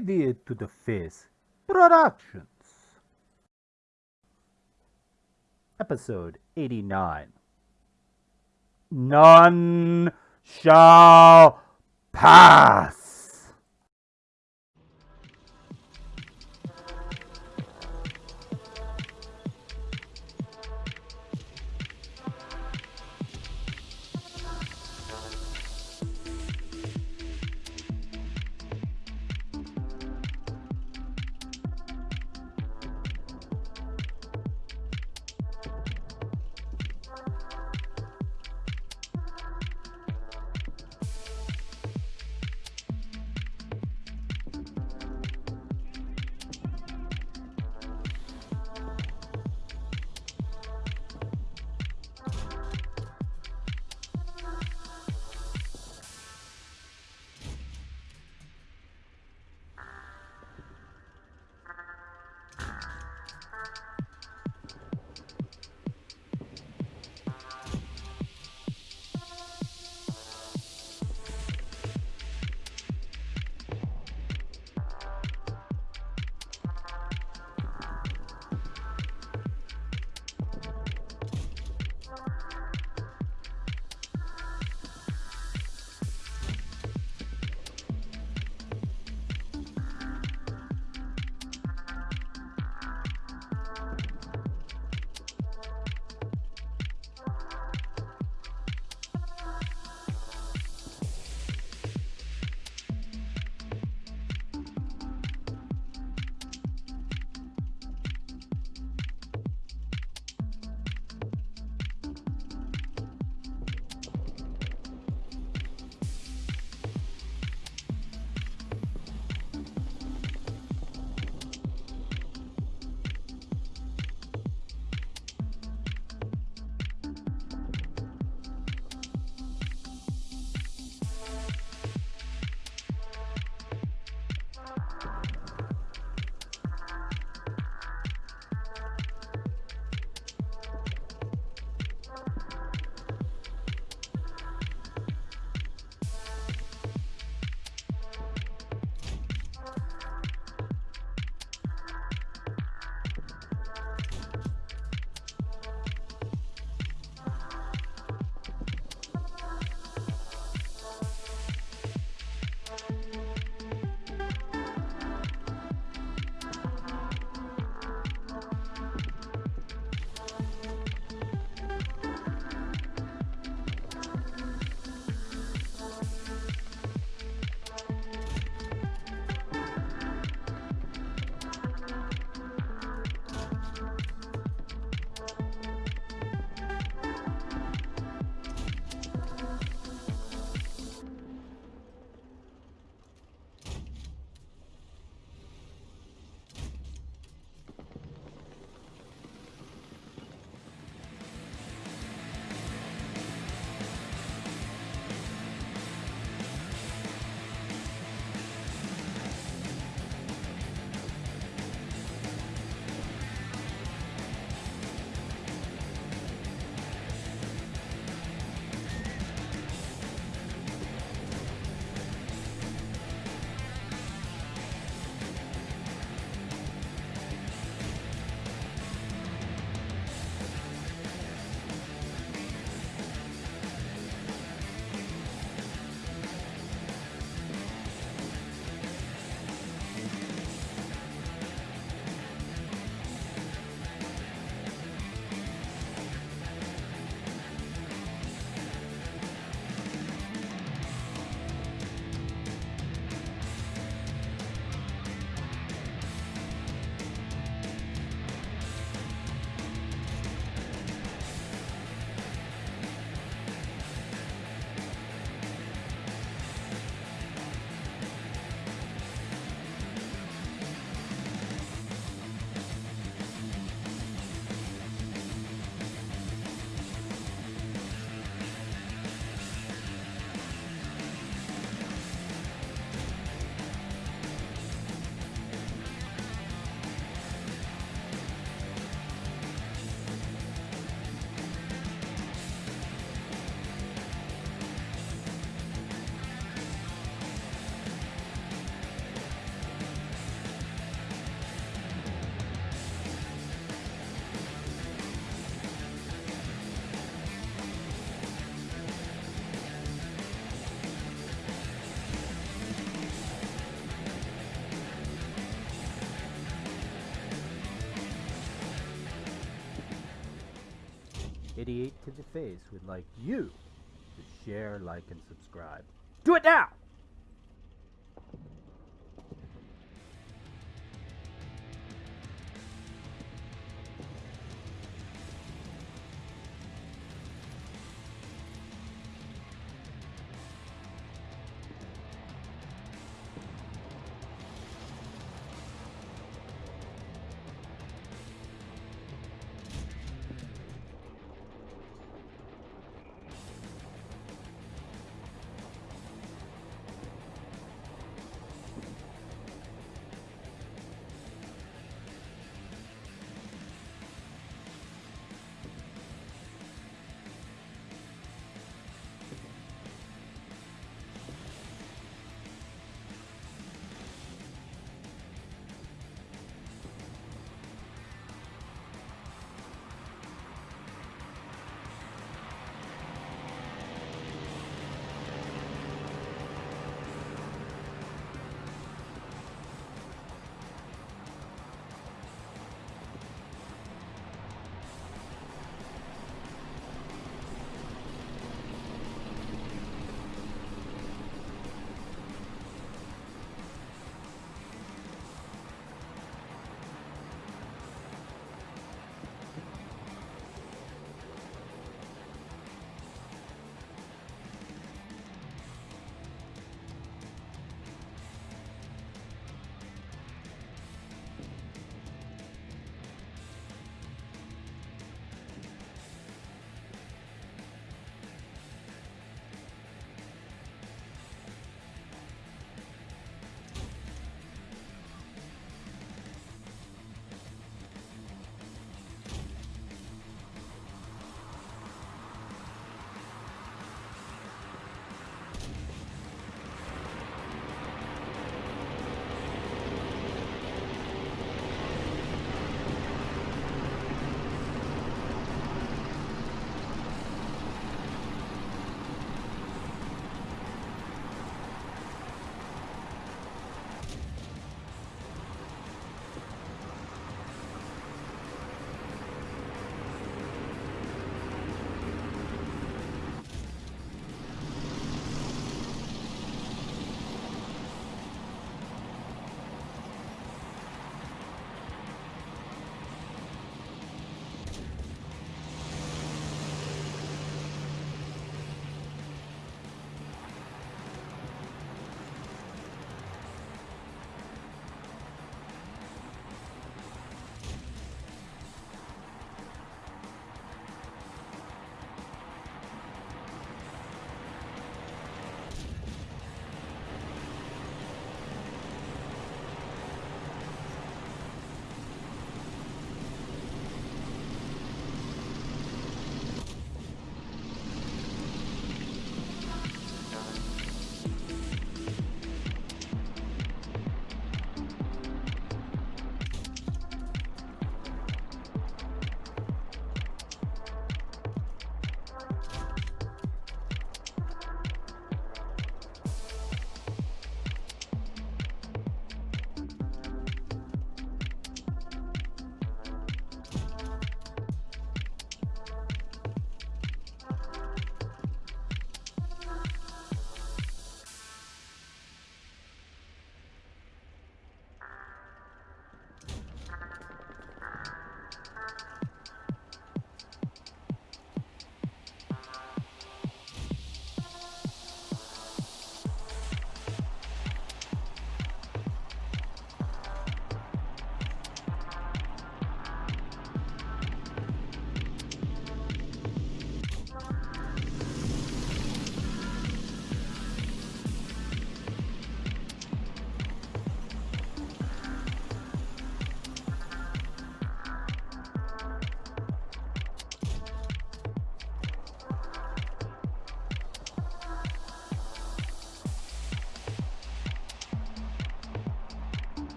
Idiot to the Face Productions. Episode 89. None shall pass. Idiot to the Face would like you to share, like, and subscribe. Do it now!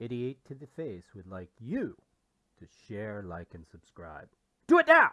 88 to the face would like you to share, like, and subscribe. Do it now!